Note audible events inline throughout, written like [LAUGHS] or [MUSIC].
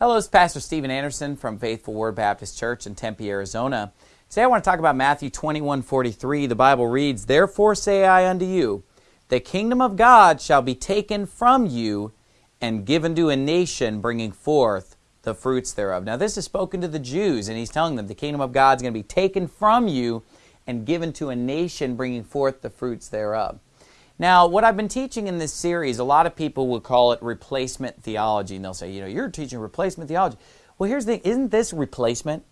Hello, it's Pastor Steven Anderson from Faithful Word Baptist Church in Tempe, Arizona. Today I want to talk about Matthew 21 43. The Bible reads, Therefore say I unto you, the kingdom of God shall be taken from you and given to a nation bringing forth the fruits thereof. Now, this is spoken to the Jews, and he's telling them the kingdom of God is going to be taken from you and given to a nation bringing forth the fruits thereof. Now, what I've been teaching in this series, a lot of people will call it replacement theology, and they'll say, you know, you're teaching replacement theology. Well, here's the thing isn't this replacement?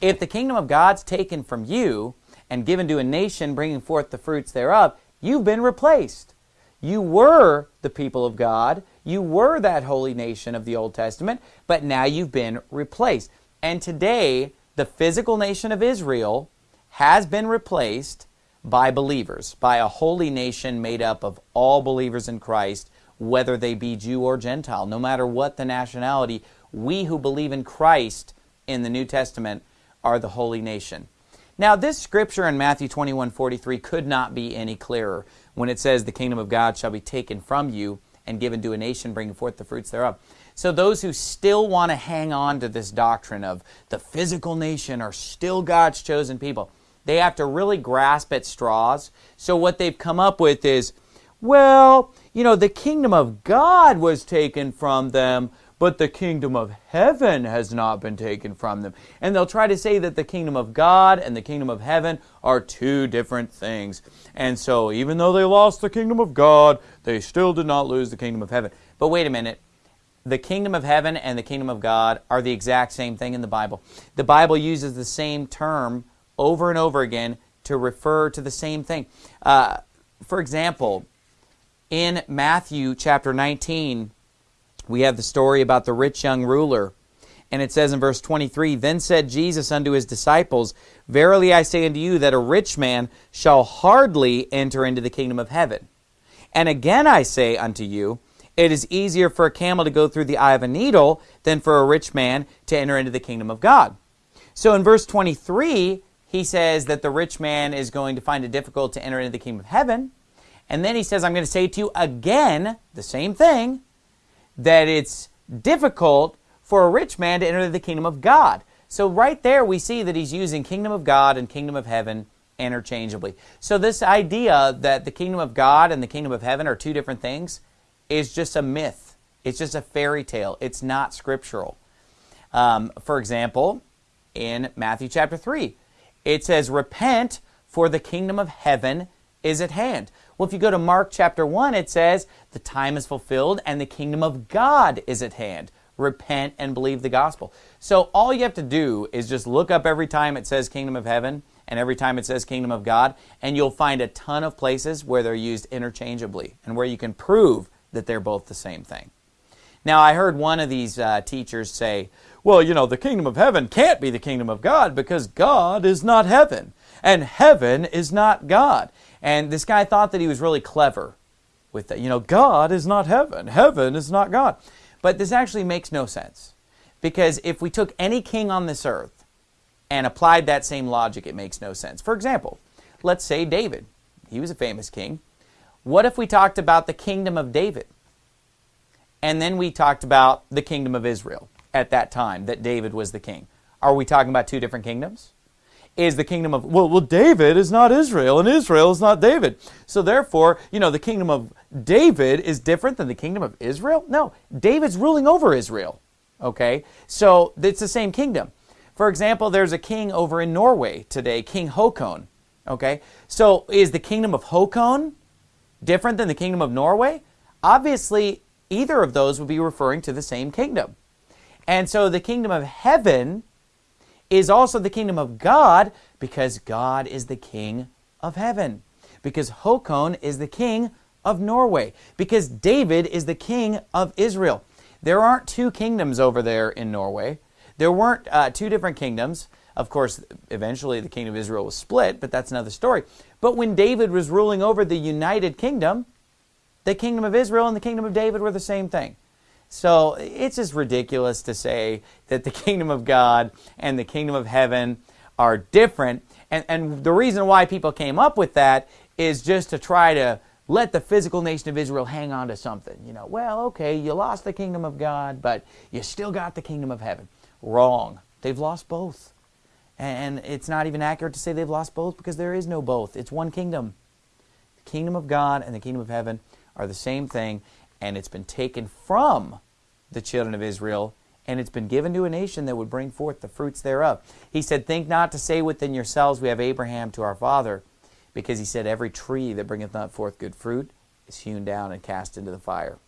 If the kingdom of God's taken from you and given to a nation bringing forth the fruits thereof, you've been replaced. You were the people of God, you were that holy nation of the Old Testament, but now you've been replaced. And today, the physical nation of Israel has been replaced by believers, by a holy nation made up of all believers in Christ, whether they be Jew or Gentile, no matter what the nationality, we who believe in Christ in the New Testament are the holy nation. Now, this scripture in Matthew 21 43 could not be any clearer when it says, The kingdom of God shall be taken from you and given to a nation, bringing forth the fruits thereof. So, those who still want to hang on to this doctrine of the physical nation are still God's chosen people, they have to really grasp at straws. So what they've come up with is, well, you know, the kingdom of God was taken from them, but the kingdom of heaven has not been taken from them. And they'll try to say that the kingdom of God and the kingdom of heaven are two different things. And so even though they lost the kingdom of God, they still did not lose the kingdom of heaven. But wait a minute. The kingdom of heaven and the kingdom of God are the exact same thing in the Bible. The Bible uses the same term over and over again to refer to the same thing. Uh, for example, in Matthew chapter 19, we have the story about the rich young ruler. And it says in verse 23 Then said Jesus unto his disciples, Verily I say unto you that a rich man shall hardly enter into the kingdom of heaven. And again I say unto you, it is easier for a camel to go through the eye of a needle than for a rich man to enter into the kingdom of God. So in verse 23, he says that the rich man is going to find it difficult to enter into the kingdom of heaven. And then he says, I'm going to say to you again the same thing, that it's difficult for a rich man to enter the kingdom of God. So right there we see that he's using kingdom of God and kingdom of heaven interchangeably. So this idea that the kingdom of God and the kingdom of heaven are two different things is just a myth. It's just a fairy tale. It's not scriptural. Um, for example, in Matthew chapter 3, it says, Repent, for the kingdom of heaven is at hand. Well, if you go to Mark chapter 1, it says, The time is fulfilled and the kingdom of God is at hand. Repent and believe the gospel. So all you have to do is just look up every time it says kingdom of heaven and every time it says kingdom of God, and you'll find a ton of places where they're used interchangeably and where you can prove that they're both the same thing. Now, I heard one of these uh, teachers say, well, you know, the kingdom of heaven can't be the kingdom of God because God is not heaven and heaven is not God. And this guy thought that he was really clever with that. You know, God is not heaven, heaven is not God. But this actually makes no sense because if we took any king on this earth and applied that same logic, it makes no sense. For example, let's say David. He was a famous king. What if we talked about the kingdom of David? And then we talked about the kingdom of Israel at that time that David was the king. Are we talking about two different kingdoms? Is the kingdom of, well, well, David is not Israel and Israel is not David. So therefore, you know, the kingdom of David is different than the kingdom of Israel? No, David's ruling over Israel. Okay? So it's the same kingdom. For example, there's a king over in Norway today, King Haakon. Okay? So is the kingdom of Haakon different than the kingdom of Norway? Obviously, either of those would be referring to the same kingdom. And so the kingdom of heaven is also the kingdom of God because God is the king of heaven. Because Haakon is the king of Norway. Because David is the king of Israel. There aren't two kingdoms over there in Norway. There weren't uh, two different kingdoms. Of course, eventually the kingdom of Israel was split, but that's another story. But when David was ruling over the united kingdom, the kingdom of Israel and the kingdom of David were the same thing. So it's just ridiculous to say that the [LAUGHS] kingdom of God and the kingdom of heaven are different. And, and the reason why people came up with that is just to try to let the physical nation of Israel hang on to something. You know, well, okay, you lost the kingdom of God, but you still got the kingdom of heaven. Wrong. They've lost both. And it's not even accurate to say they've lost both because there is no both. It's one kingdom. The kingdom of God and the kingdom of heaven are the same thing, and it's been taken from the children of Israel and it's been given to a nation that would bring forth the fruits thereof. He said, Think not to say within yourselves, We have Abraham to our father, because he said, Every tree that bringeth not forth good fruit is hewn down and cast into the fire.